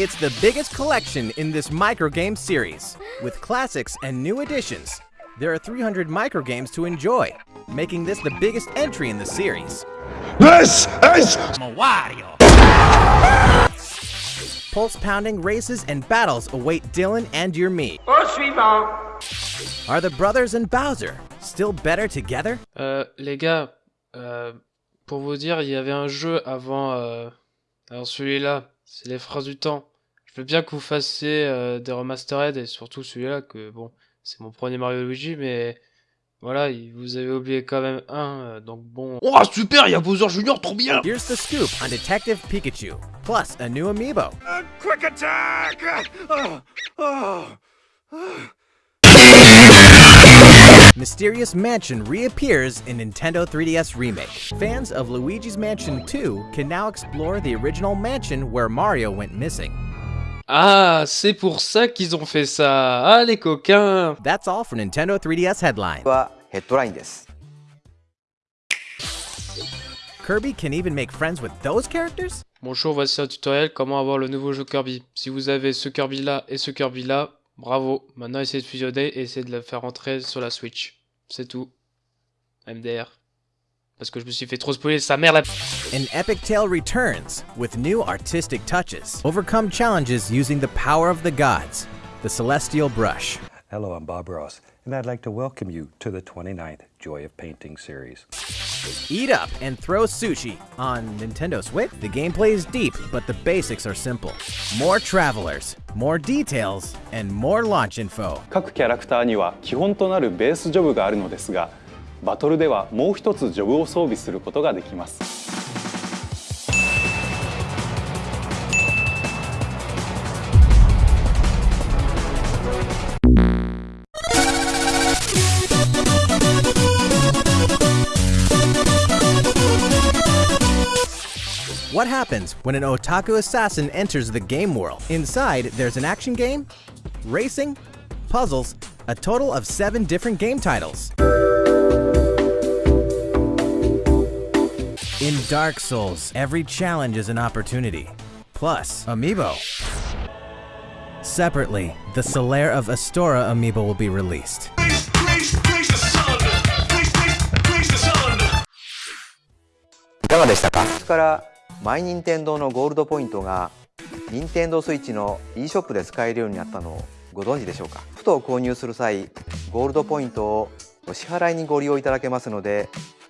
It's the biggest collection in this microgame series. With classics and new additions, there are 300 microgames to enjoy, making this the biggest entry in the series. This is Wario! Pulse pounding races and battles await Dylan and your me. Are the brothers and Bowser still better together? Euh, les gars, euh, pour vous dire, il y avait un jeu avant. Euh... Alors celui-là, c'est les phrases du temps. Je veux bien que vous fassiez euh, des remastered et surtout celui-là que bon, c'est mon premier Mario Luigi, mais voilà, vous avez oublié quand même un, euh, donc bon. Oh super, il y a Bowser Junior, trop bien. Here's the scoop on Detective Pikachu, plus a new amiibo. a quick attack! Oh, oh, Mysterious Mansion reappears in Nintendo 3DS Remake. Fans of Luigi's Mansion 2 can now explore the original mansion where Mario went missing. Ah, c'est pour ça qu'ils ont fait ça. Ah, les coquins. That's all for Nintendo 3DS bah, headline. Kirby can even make friends with those characters? Bonjour, voici un tutoriel comment avoir le nouveau jeu Kirby. Si vous avez ce Kirby là et ce Kirby là, bravo. Maintenant essayez de fusionner et essayez de le faire rentrer sur la Switch. C'est tout. MDR. Parce que je me suis fait trop spoiler sa mère là. An epic tale returns with new artistic touches. Overcome challenges using the power of the gods. The Celestial Brush. Hello, I'm Bob Ross, and I'd like to welcome you to the 29th Joy of Painting series. Eat up and throw sushi on Nintendo Switch. The gameplay is deep, but the basics are simple. More travelers, more details, and more launch info. 各キャラクターには基本となるベースジョブがあるのですが バトルではもう一つジョブを装備することができます What happens when an otaku assassin enters the game world? Inside, there's an action game, racing, puzzles, a total of seven different game titles. In Dark Souls, every challenge is an opportunity. Plus, amiibo. Separately, the Solaire of Astora amiibo will be released. Praise the sun! いかがでしたかからマイニンテンドーのゴールドポイントが任天堂スイッチの e ショップで使えるようになったのをご存知でしょうかふと購入する際ゴールドポイントをお支払いにご利用いただけますので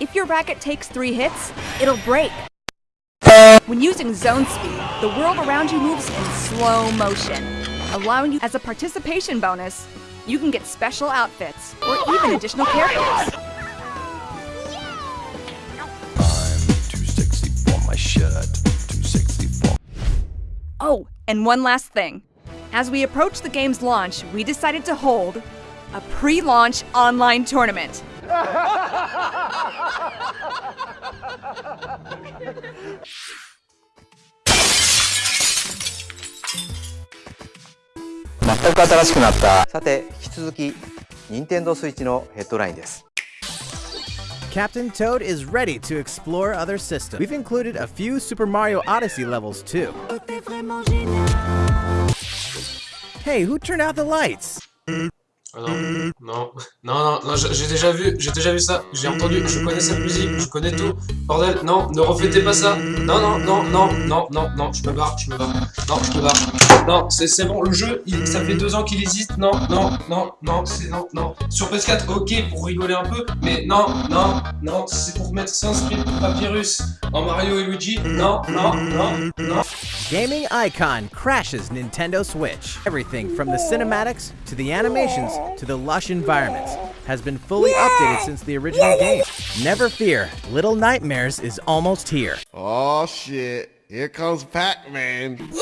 If your racket takes three hits, it'll break. When using zone speed, the world around you moves in slow motion, allowing you as a participation bonus, you can get special outfits or even additional characters. Oh, and one last thing. As we approach the game's launch, we decided to hold a pre launch online tournament. 全く新しくなったさて引き続き任天堂スイッチのヘッドラインです Captain Toad is ready to explore other systems. We've included a few Super Mario Odyssey levels too. Hey, who turned out the lights? Ah non, non, non, non, non, j'ai déjà vu, j'ai déjà vu ça, j'ai entendu, je connais cette musique, je connais tout. Bordel, non, ne reflétez pas ça. Non, non, non, non, non, non, non, je me barre, je me barre. Non, je me barre. Non, c'est bon, le jeu, il, ça fait deux ans qu'il existe. Non, non, non, non, c'est non, non. Sur PS4, ok, pour rigoler un peu, mais non, non, non, c'est pour mettre Sanskrit Papyrus en Mario et Luigi. Non, non, non, non. Gaming icon crashes Nintendo Switch. Everything from the cinematics to the animations to the lush environments has been fully updated since the original game. Never fear, Little Nightmares is almost here. Oh shit, here comes Pac-Man. Yo, yo, yo,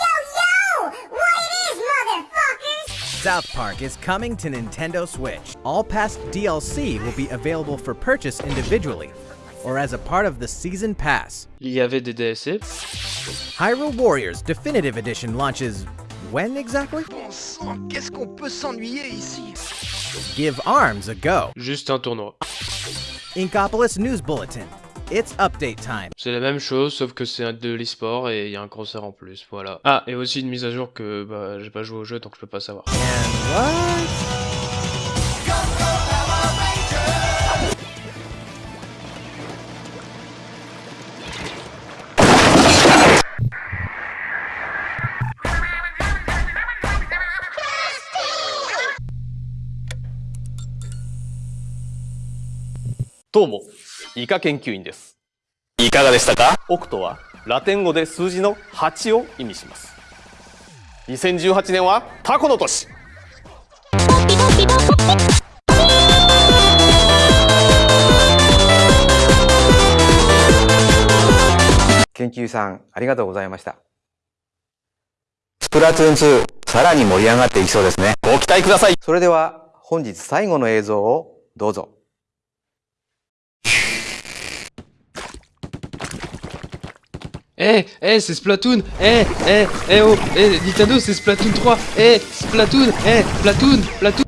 yo, yo! What it is, motherfuckers? South Park is coming to Nintendo Switch. All past DLC will be available for purchase individually or as a part of the Season Pass. Il y avait des DLC. Hyrule Warriors Definitive Edition launches when exactly? Bon sang, qu'est-ce qu'on peut s'ennuyer ici? Give ARMS a go. Juste un tournoi. Inkopolis News Bulletin. It's update time. C'est la même chose, sauf que c'est de l'e-sport et il y a un concert en plus, voilà. Ah, et aussi une mise à jour que bah, j'ai pas joué au jeu donc je peux pas savoir. And what?「どうもイカ研究員です。いかがでしたか？オクトはラテン語で数字の8を意味します。2018年はタコの年。研究さんありがとうございました。スプラトゥーン2さらに盛り上がっていきそうですね。ご期待ください。それでは本日最後の映像をどうぞ Eh, eh, c'est Splatoon. Eh, eh, eh oh Eh, Nintendo, c'est Splatoon 3 Eh, Splatoon Eh, Splatoon Splatoon